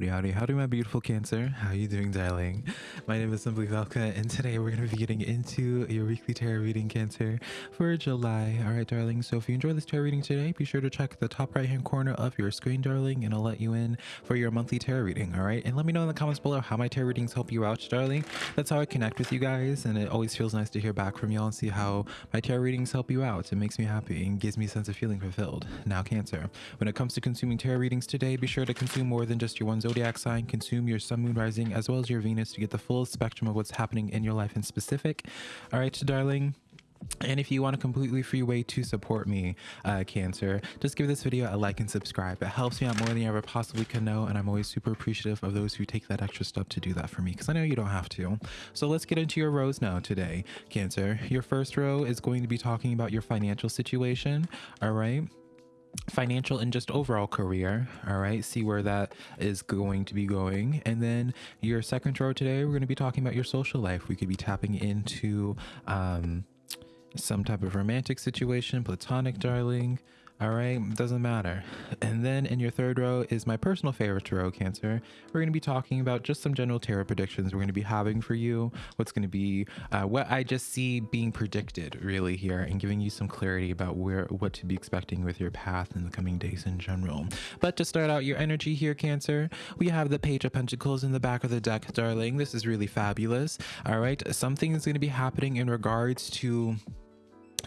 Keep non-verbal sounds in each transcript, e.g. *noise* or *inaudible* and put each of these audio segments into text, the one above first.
Howdy, howdy, howdy, my beautiful Cancer. How are you doing, darling? My name is Simply Velka, and today we're going to be getting into your weekly tarot reading, Cancer, for July. All right, darling. So if you enjoy this tarot reading today, be sure to check the top right-hand corner of your screen, darling, and I'll let you in for your monthly tarot reading. All right, and let me know in the comments below how my tarot readings help you out, darling. That's how I connect with you guys, and it always feels nice to hear back from y'all and see how my tarot readings help you out. It makes me happy and gives me a sense of feeling fulfilled. Now, Cancer, when it comes to consuming tarot readings today, be sure to consume more than just your one zodiac sign, consume your sun, moon, rising, as well as your Venus to get the full spectrum of what's happening in your life in specific. All right, darling. And if you want a completely free way to support me, uh, Cancer, just give this video a like and subscribe. It helps me out more than you ever possibly can know, and I'm always super appreciative of those who take that extra step to do that for me, because I know you don't have to. So let's get into your rows now today, Cancer. Your first row is going to be talking about your financial situation, all right? Financial and just overall career all right? See where that is going to be going. And then your second row today we're going to be talking about your social life. We could be tapping into um some type of romantic situation platonic darling all right, doesn't matter. And then in your third row is my personal favorite tarot, Cancer. We're going to be talking about just some general tarot predictions we're going to be having for you. What's going to be uh, what I just see being predicted really here, and giving you some clarity about where what to be expecting with your path in the coming days in general. But to start out your energy here, Cancer, we have the Page of Pentacles in the back of the deck, darling. This is really fabulous. All right, something is going to be happening in regards to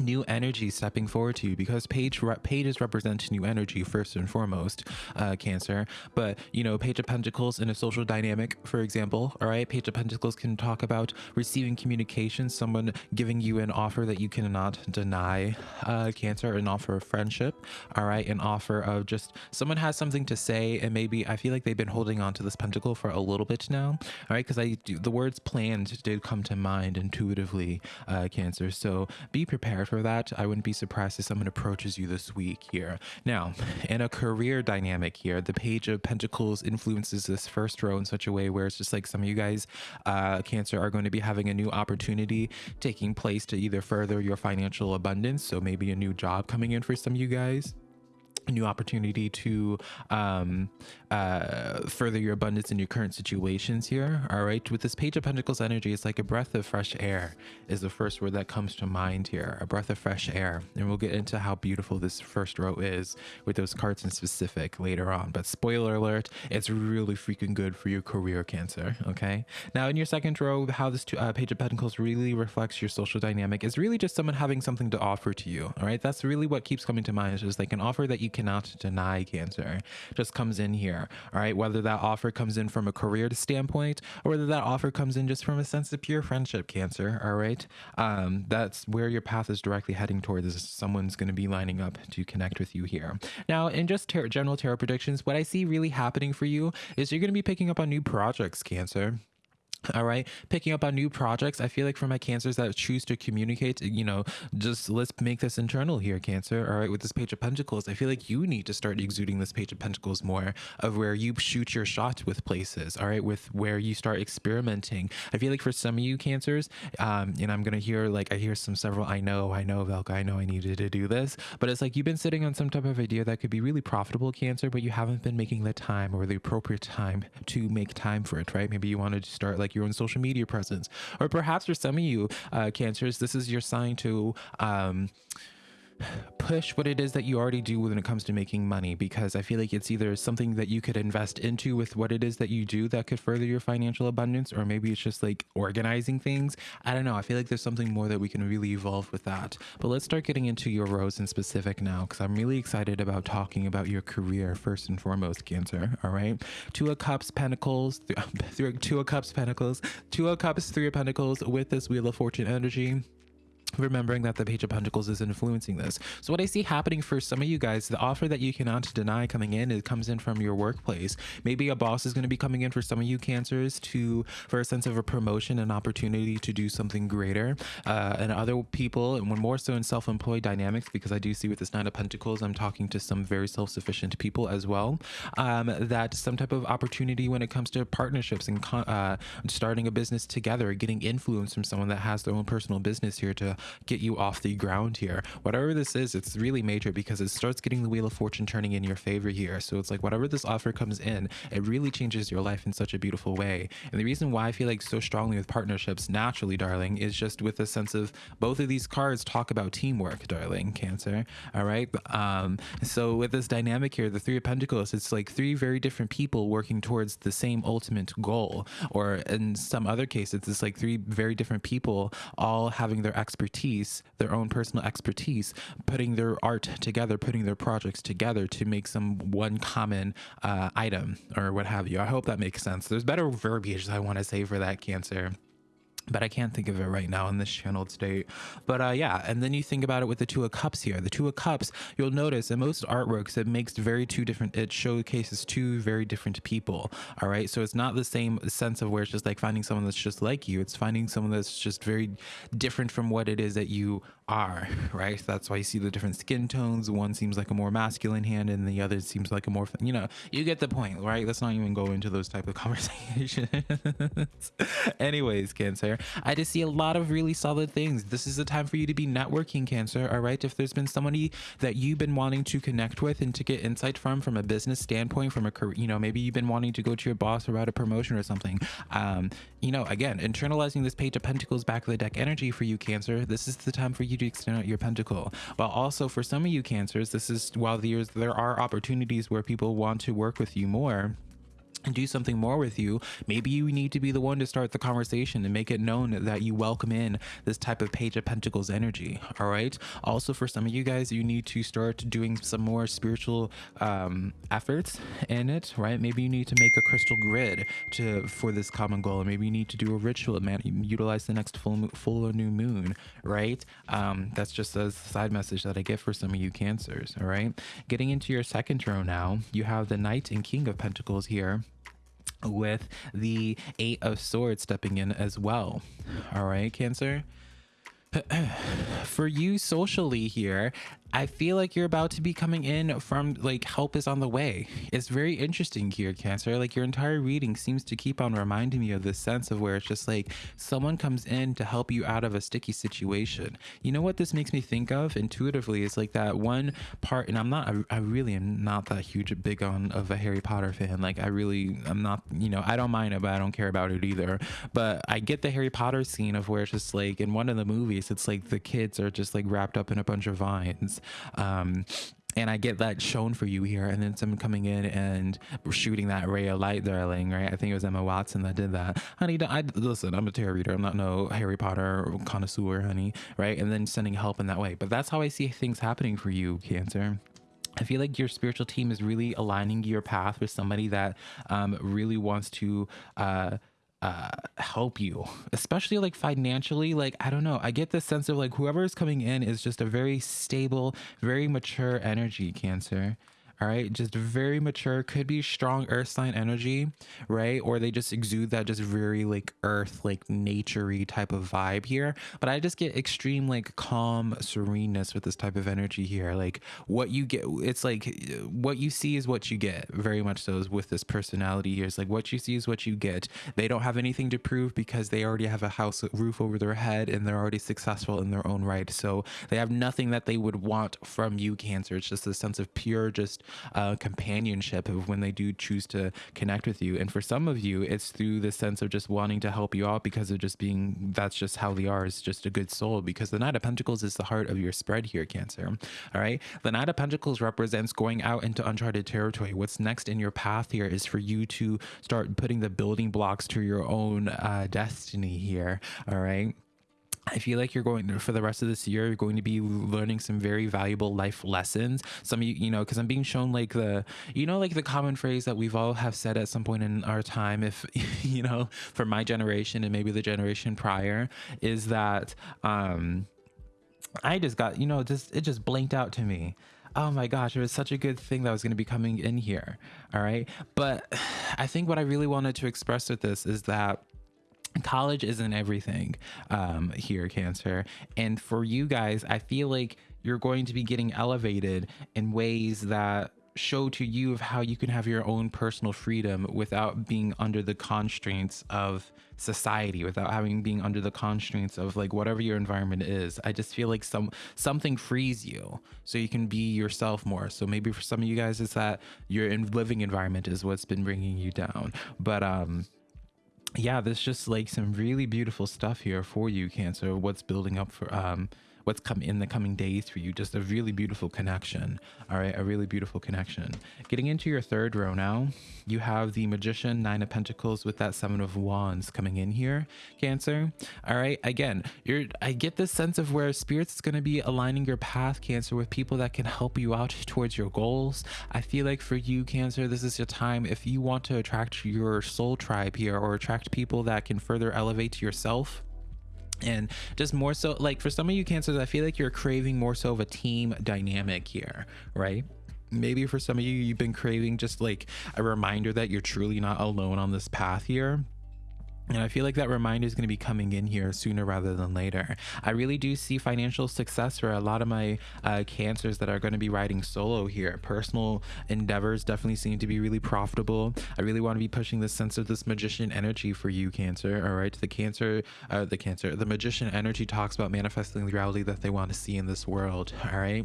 new energy stepping forward to you because page pages represent new energy first and foremost uh cancer. But you know page of pentacles in a social dynamic for example all right? Page of pentacles can talk about receiving communication someone giving you an offer that you cannot deny uh cancer an offer of friendship all right? An offer of just someone has something to say and maybe i feel like they've been holding on to this pentacle for a little bit now all right? Because i do the words planned did come to mind intuitively uh cancer. So be prepared for that. I wouldn't be surprised if someone approaches you this week here. Now, in a career dynamic here, the Page of Pentacles influences this first row in such a way where it's just like some of you guys, uh, Cancer, are going to be having a new opportunity taking place to either further your financial abundance. So maybe a new job coming in for some of you guys new opportunity to um, uh, further your abundance in your current situations here. All right. With this Page of Pentacles energy, it's like a breath of fresh air is the first word that comes to mind here. A breath of fresh air. And we'll get into how beautiful this first row is with those cards in specific later on. But spoiler alert, it's really freaking good for your career cancer. Okay. Now in your second row, how this uh, Page of Pentacles really reflects your social dynamic is really just someone having something to offer to you. All right. That's really what keeps coming to mind. is like an offer that you cannot deny cancer just comes in here all right? Whether that offer comes in from a career standpoint or whether that offer comes in just from a sense of pure friendship cancer all right? Um that's where your path is directly heading towards is someone's going to be lining up to connect with you here. Now in just tar general tarot predictions what i see really happening for you is you're going to be picking up on new projects cancer all right. Picking up on new projects i feel like for my cancers that choose to communicate you know just let's make this internal here cancer. All right. With this page of pentacles i feel like you need to start exuding this page of pentacles more of where you shoot your shot with places. All right. With where you start experimenting. I feel like for some of you cancers um and i'm gonna hear like i hear some several i know i know velka i know i needed to do this. But it's like you've been sitting on some type of idea that could be really profitable cancer but you haven't been making the time or the appropriate time to make time for it right? Maybe you wanted to start like like your own social media presence. Or perhaps for some of you uh, cancers, this is your sign to um, push what it is that you already do when it comes to making money because I feel like it's either something that you could invest into with what it is that you do that could further your financial abundance, or maybe it's just like organizing things. I don't know. I feel like there's something more that we can really evolve with that. But let's start getting into your rows in specific now because I'm really excited about talking about your career first and foremost, Cancer. All right. Two of Cups, Pentacles, th *laughs* Two of Cups, Pentacles, Two of Cups, Three of Pentacles with this Wheel of Fortune energy remembering that the page of pentacles is influencing this. So what i see happening for some of you guys the offer that you cannot deny coming in it comes in from your workplace. Maybe a boss is going to be coming in for some of you cancers to for a sense of a promotion and opportunity to do something greater uh, and other people and more so in self-employed dynamics because i do see with this nine of pentacles i'm talking to some very self-sufficient people as well um, that some type of opportunity when it comes to partnerships and uh, starting a business together getting influence from someone that has their own personal business here to get you off the ground here. Whatever this is, it's really major because it starts getting the wheel of fortune turning in your favor here. So it's like whatever this offer comes in, it really changes your life in such a beautiful way. And the reason why I feel like so strongly with partnerships naturally, darling, is just with a sense of both of these cards talk about teamwork, darling, Cancer. All right. Um, so with this dynamic here, the Three of Pentacles, it's like three very different people working towards the same ultimate goal. Or in some other cases, it's like three very different people all having their expertise, their own personal expertise, putting their art together, putting their projects together to make some one common uh, item or what have you. I hope that makes sense. There's better verbiage I want to say for that, Cancer but I can't think of it right now in this channeled state. But uh, yeah, and then you think about it with the Two of Cups here. The Two of Cups, you'll notice in most artworks, it makes very two different, it showcases two very different people. All right. So it's not the same sense of where it's just like finding someone that's just like you. It's finding someone that's just very different from what it is that you are, *laughs* right? So that's why you see the different skin tones. One seems like a more masculine hand and the other seems like a more, you know, you get the point, right? Let's not even go into those type of *laughs* conversations. Anyways, Cancer I just see a lot of really solid things. This is the time for you to be networking, Cancer. All right. If there's been somebody that you've been wanting to connect with and to get insight from, from a business standpoint, from a career, you know, maybe you've been wanting to go to your boss about a promotion or something. Um, you know, again, internalizing this page of pentacles back of the deck energy for you, Cancer. This is the time for you to extend out your pentacle. While also for some of you, Cancers, this is while there's there are opportunities where people want to work with you more and do something more with you, maybe you need to be the one to start the conversation and make it known that you welcome in this type of Page of Pentacles energy. All right. Also, for some of you guys, you need to start doing some more spiritual um, efforts in it. Right. Maybe you need to make a crystal grid to for this common goal. Maybe you need to do a ritual. Man, utilize the next full full or new moon. Right. Um, that's just a side message that I get for some of you Cancers. All right. Getting into your second row now, you have the Knight and King of Pentacles here with the Eight of Swords stepping in as well. All right, Cancer. *clears throat* For you socially here, I feel like you're about to be coming in from like help is on the way. It's very interesting here, Cancer. Like your entire reading seems to keep on reminding me of this sense of where it's just like someone comes in to help you out of a sticky situation. You know what this makes me think of intuitively is like that one part, and I'm not, I, really am not that huge big on of a Harry Potter fan. Like I really, I'm not, you know, I don't mind it, but I don't care about it either. But I get the Harry Potter scene of where it's just like in one of the movies, it's like the kids are just like wrapped up in a bunch of vines um, and I get that shown for you here, and then someone coming in and shooting that ray of light, darling, right? I think it was Emma Watson that did that. Honey, I listen. I'm a tarot reader. I'm not no Harry Potter connoisseur, honey, right? And then sending help in that way. But that's how I see things happening for you, Cancer. I feel like your spiritual team is really aligning your path with somebody that um, really wants to. Uh, uh, help you, especially like financially. Like, I don't know. I get this sense of like whoever is coming in is just a very stable, very mature energy, Cancer all right just very mature could be strong earth sign energy right? Or they just exude that just very like earth like naturey type of vibe here. But i just get extreme like calm sereneness with this type of energy here. Like what you get it's like what you see is what you get very much so with this personality here. It's like what you see is what you get. They don't have anything to prove because they already have a house roof over their head and they're already successful in their own right. So they have nothing that they would want from you cancer. It's just a sense of pure just uh, companionship of when they do choose to connect with you. And for some of you, it's through the sense of just wanting to help you out because of just being that's just how they are. Is just a good soul because the Knight of Pentacles is the heart of your spread here, Cancer. All right. The Knight of Pentacles represents going out into uncharted territory. What's next in your path here is for you to start putting the building blocks to your own uh, destiny here. All right. I feel like you're going for the rest of this year, you're going to be learning some very valuable life lessons. Some you, you know, because I'm being shown like the, you know, like the common phrase that we've all have said at some point in our time, if, *laughs* you know, for my generation and maybe the generation prior, is that um, I just got, you know, just, it just blinked out to me oh my gosh, it was such a good thing that was going to be coming in here. All right. But *sighs* I think what I really wanted to express with this is that college isn't everything um, here, Cancer. And for you guys, I feel like you're going to be getting elevated in ways that show to you of how you can have your own personal freedom without being under the constraints of society without having being under the constraints of like whatever your environment is. I just feel like some something frees you so you can be yourself more. So maybe for some of you guys it's that your in living environment is what's been bringing you down. But um yeah there's just like some really beautiful stuff here for you cancer what's building up for um what's come in the coming days for you. Just a really beautiful connection. All right, a really beautiful connection. Getting into your third row now, you have the Magician, Nine of Pentacles with that Seven of Wands coming in here, Cancer. All right, again, you're. I get this sense of where Spirit's is going to be aligning your path, Cancer, with people that can help you out *laughs* towards your goals. I feel like for you, Cancer, this is your time. If you want to attract your soul tribe here or attract people that can further elevate yourself and just more so like for some of you cancers i feel like you're craving more so of a team dynamic here right? Maybe for some of you you've been craving just like a reminder that you're truly not alone on this path here and I feel like that reminder is going to be coming in here sooner rather than later. I really do see financial success for a lot of my uh, cancers that are going to be riding solo here. Personal endeavors definitely seem to be really profitable. I really want to be pushing this sense of this magician energy for you, Cancer. All right. The Cancer, uh, the Cancer, the magician energy talks about manifesting the reality that they want to see in this world. All right.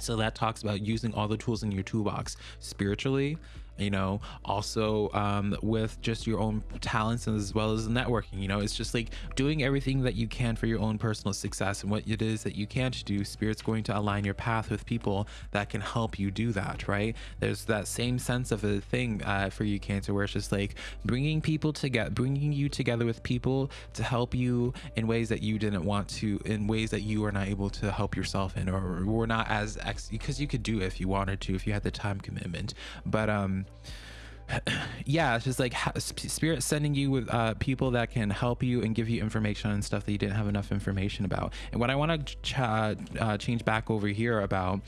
So that talks about using all the tools in your toolbox spiritually, you know also um, with just your own talents as well as networking you know? It's just like doing everything that you can for your own personal success and what it is that you can't do spirit's going to align your path with people that can help you do that right? There's that same sense of a thing uh, for you cancer where it's just like bringing people together bringing you together with people to help you in ways that you didn't want to in ways that you are not able to help yourself in or were not as ex because you could do if you wanted to if you had the time commitment. But um *clears throat* yeah, it's just like spirit sending you with uh, people that can help you and give you information and stuff that you didn't have enough information about. And what I want to ch uh, change back over here about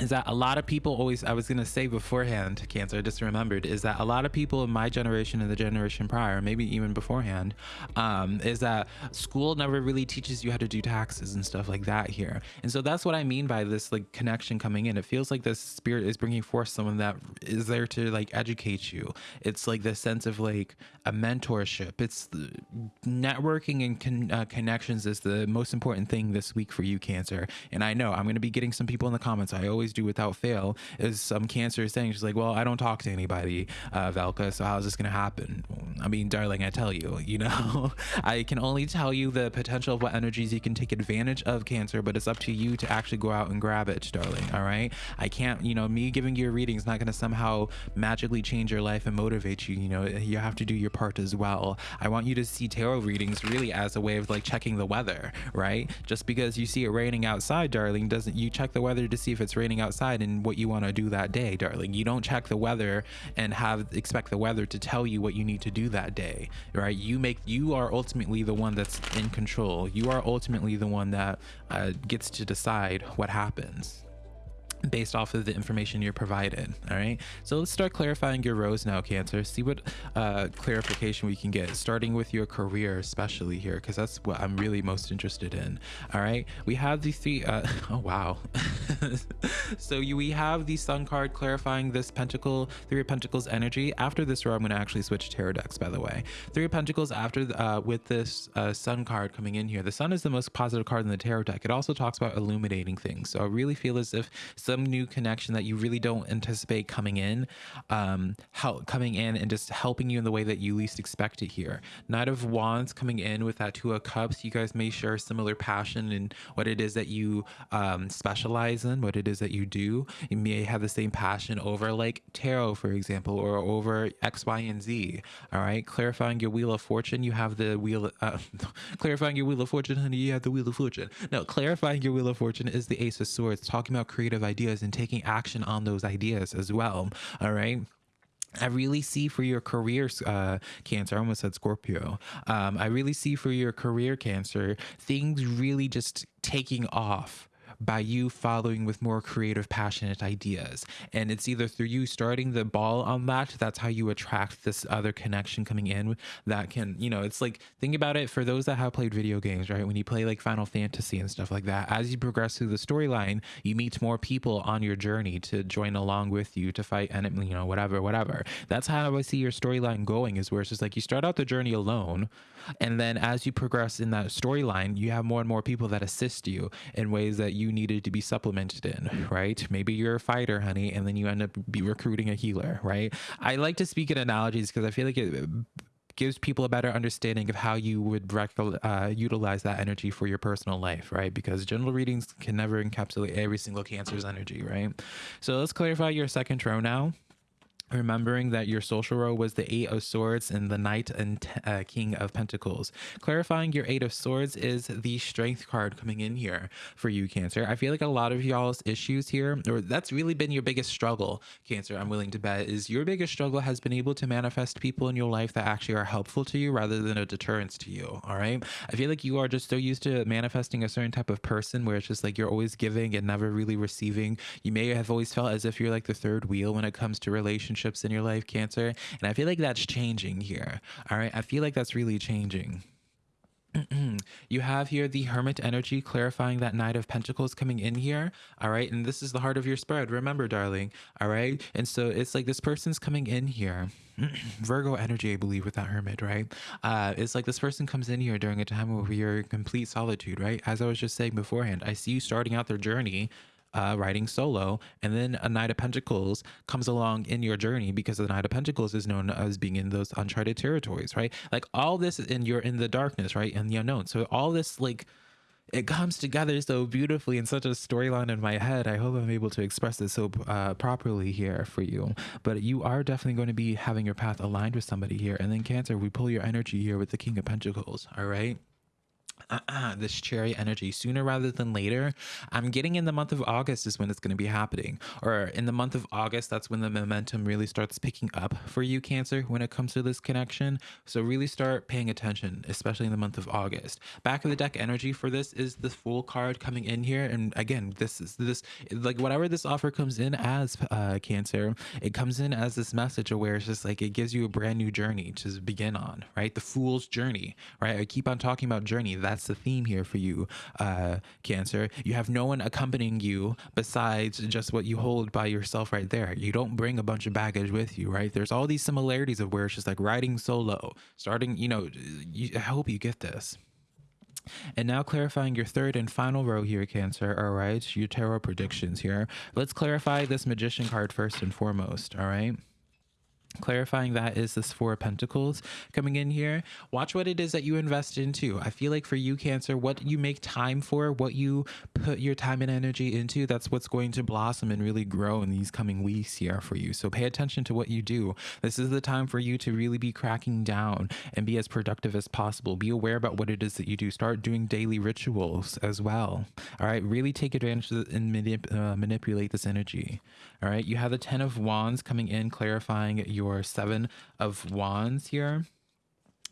is that a lot of people always i was going to say beforehand cancer i just remembered is that a lot of people in my generation and the generation prior maybe even beforehand um, is that school never really teaches you how to do taxes and stuff like that here. And so that's what i mean by this like connection coming in. It feels like this spirit is bringing forth someone that is there to like educate you. It's like this sense of like a mentorship. It's the networking and con uh, connections is the most important thing this week for you cancer. And i know i'm going to be getting some people in the comments. I always always do without fail is some cancer saying she's like well i don't talk to anybody uh, velka so how's this gonna happen? I mean darling i tell you you know? *laughs* I can only tell you the potential of what energies you can take advantage of cancer but it's up to you to actually go out and grab it darling all right? I can't you know me giving you a reading is not going to somehow magically change your life and motivate you you know? You have to do your part as well. I want you to see tarot readings really as a way of like checking the weather right? Just because you see it raining outside darling doesn't you check the weather to see if it's raining outside and what you want to do that day, darling. You don't check the weather and have expect the weather to tell you what you need to do that day, right? You make you are ultimately the one that's in control. You are ultimately the one that uh, gets to decide what happens based off of the information you're provided all right? So let's start clarifying your rows now cancer. See what uh, clarification we can get starting with your career especially here because that's what i'm really most interested in all right? We have the three uh, *laughs* oh wow. *laughs* So you, we have the sun card clarifying this pentacle three of pentacles energy. After this row i'm going to actually switch tarot decks by the way. Three of pentacles after uh, with this uh, sun card coming in here. The sun is the most positive card in the tarot deck. It also talks about illuminating things. So i really feel as if some new connection that you really don't anticipate coming in, um, how coming in and just helping you in the way that you least expect it here. Knight of Wands coming in with that Two of Cups. You guys may share a similar passion in what it is that you um, specialize in, what it is that you do. You may have the same passion over like tarot, for example, or over X, Y, and Z. All right, clarifying your Wheel of Fortune. You have the wheel. Uh, *laughs* clarifying your Wheel of Fortune, honey. You have the Wheel of Fortune. No, clarifying your Wheel of Fortune is the Ace of Swords, talking about creative ideas ideas and taking action on those ideas as well. All right. I really see for your career, uh, Cancer, I almost said Scorpio. Um, I really see for your career, Cancer, things really just taking off by you following with more creative, passionate ideas. And it's either through you starting the ball on that, that's how you attract this other connection coming in that can, you know, it's like, think about it for those that have played video games, right? When you play like Final Fantasy and stuff like that, as you progress through the storyline, you meet more people on your journey to join along with you to fight enemy, you know, whatever, whatever. That's how I see your storyline going, is where it's just like you start out the journey alone. And then as you progress in that storyline, you have more and more people that assist you in ways that you needed to be supplemented in, right? Maybe you're a fighter, honey, and then you end up be recruiting a healer, right? I like to speak in analogies because I feel like it gives people a better understanding of how you would uh, utilize that energy for your personal life, right? Because general readings can never encapsulate every single cancer's energy, right? So let's clarify your second row now remembering that your social row was the eight of swords and the knight and uh, king of pentacles. Clarifying your eight of swords is the strength card coming in here for you cancer. I feel like a lot of y'all's issues here or that's really been your biggest struggle cancer i'm willing to bet is your biggest struggle has been able to manifest people in your life that actually are helpful to you rather than a deterrence to you all right? I feel like you are just so used to manifesting a certain type of person where it's just like you're always giving and never really receiving. You may have always felt as if you're like the third wheel when it comes to relationships relationships in your life, Cancer. And I feel like that's changing here. All right. I feel like that's really changing. *clears throat* you have here the hermit energy clarifying that knight of pentacles coming in here all right and this is the heart of your spread remember darling all right and so it's like this person's coming in here *clears throat* virgo energy i believe with that hermit right uh it's like this person comes in here during a time where you're in complete solitude right as i was just saying beforehand i see you starting out their journey uh, writing solo, and then a Knight of Pentacles comes along in your journey because the Knight of Pentacles is known as being in those uncharted territories, right? Like all this, and you're in the darkness, right, and the unknown. So all this, like, it comes together so beautifully in such a storyline in my head. I hope I'm able to express this so uh, properly here for you. But you are definitely going to be having your path aligned with somebody here. And then Cancer, we pull your energy here with the King of Pentacles. All right uh-uh, this cherry energy sooner rather than later. I'm getting in the month of August is when it's going to be happening. Or in the month of August, that's when the momentum really starts picking up for you, Cancer, when it comes to this connection. So really start paying attention, especially in the month of August. Back of the deck energy for this is the Fool card coming in here. And again, this is this, like whatever this offer comes in as, uh, Cancer, it comes in as this message where it's just like it gives you a brand new journey to begin on, right? The Fool's journey, right? I keep on talking about journey. That that's the theme here for you, uh, Cancer. You have no one accompanying you besides just what you hold by yourself right there. You don't bring a bunch of baggage with you, right? There's all these similarities of where it's just like riding solo, starting, you know, you, I hope you get this. And now clarifying your third and final row here, Cancer. All right, your tarot predictions here. Let's clarify this Magician card first and foremost. All right clarifying that is this four of pentacles coming in here. Watch what it is that you invest into. I feel like for you cancer what you make time for what you put your time and energy into that's what's going to blossom and really grow in these coming weeks here for you. So pay attention to what you do. This is the time for you to really be cracking down and be as productive as possible. Be aware about what it is that you do. Start doing daily rituals as well. All right? Really take advantage and manip uh, manipulate this energy. All right? You have the ten of wands coming in clarifying your your seven of wands here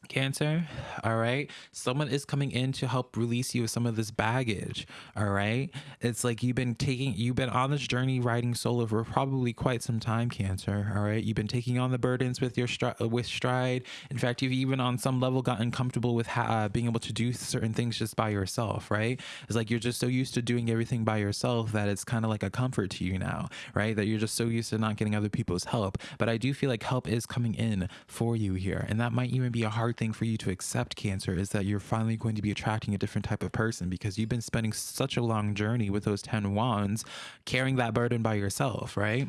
Cancer, all right. Someone is coming in to help release you of some of this baggage, all right. It's like you've been taking, you've been on this journey riding solo for probably quite some time, Cancer, all right. You've been taking on the burdens with your stri- with stride. In fact, you've even on some level gotten comfortable with uh, being able to do certain things just by yourself, right? It's like you're just so used to doing everything by yourself that it's kind of like a comfort to you now, right? That you're just so used to not getting other people's help. But I do feel like help is coming in for you here, and that might even be a hard hard thing for you to accept cancer is that you're finally going to be attracting a different type of person because you've been spending such a long journey with those 10 wands carrying that burden by yourself, right?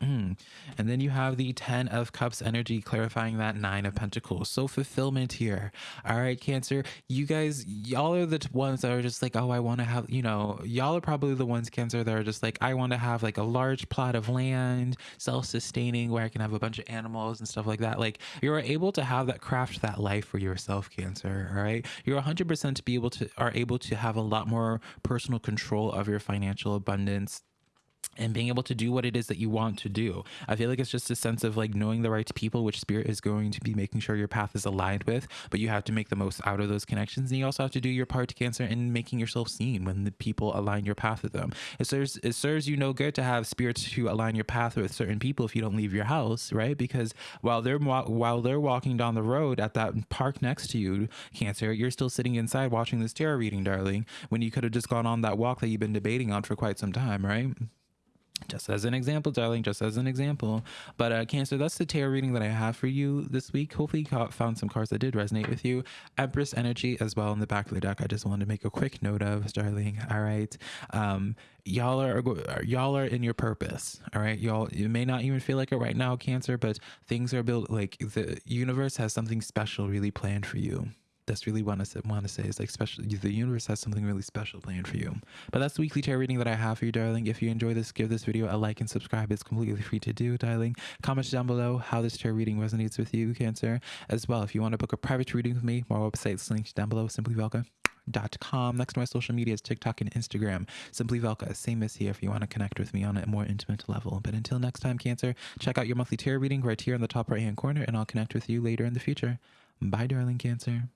And then you have the 10 of cups energy clarifying that 9 of pentacles. So fulfillment here. All right cancer you guys y'all are the ones that are just like oh i want to have you know y'all are probably the ones cancer that are just like i want to have like a large plot of land self-sustaining where i can have a bunch of animals and stuff like that. Like you're able to have that craft that life for yourself cancer all right? You're 100% to be able to are able to have a lot more personal control of your financial abundance and being able to do what it is that you want to do. I feel like it's just a sense of like knowing the right people, which spirit is going to be making sure your path is aligned with, but you have to make the most out of those connections. And you also have to do your part, to Cancer, in making yourself seen when the people align your path with them. It serves, it serves you no good to have spirits who align your path with certain people if you don't leave your house, right? Because while they're while they're walking down the road at that park next to you, Cancer, you're still sitting inside watching this tarot reading, darling, when you could have just gone on that walk that you've been debating on for quite some time, right? Just as an example, darling, just as an example. But uh, Cancer, that's the tarot reading that I have for you this week. Hopefully, you found some cards that did resonate with you. Empress energy as well in the back of the deck. I just wanted to make a quick note of, darling. All right, um, y'all are y'all are in your purpose. All right, y'all. You may not even feel like it right now, Cancer, but things are built. Like the universe has something special really planned for you that's really what I want to say is like special. The universe has something really special planned for you. But that's the weekly tarot reading that I have for you, darling. If you enjoy this, give this video a like and subscribe. It's completely free to do, darling. Comment down below how this tarot reading resonates with you, Cancer. As well, if you want to book a private reading with me, my website's linked down below. Simply Velka. Dot com. Next to my social media is TikTok and Instagram. Simply Velka. Same as here if you want to connect with me on a more intimate level. But until next time, Cancer, check out your monthly tarot reading right here in the top right hand corner, and I'll connect with you later in the future. Bye, darling Cancer.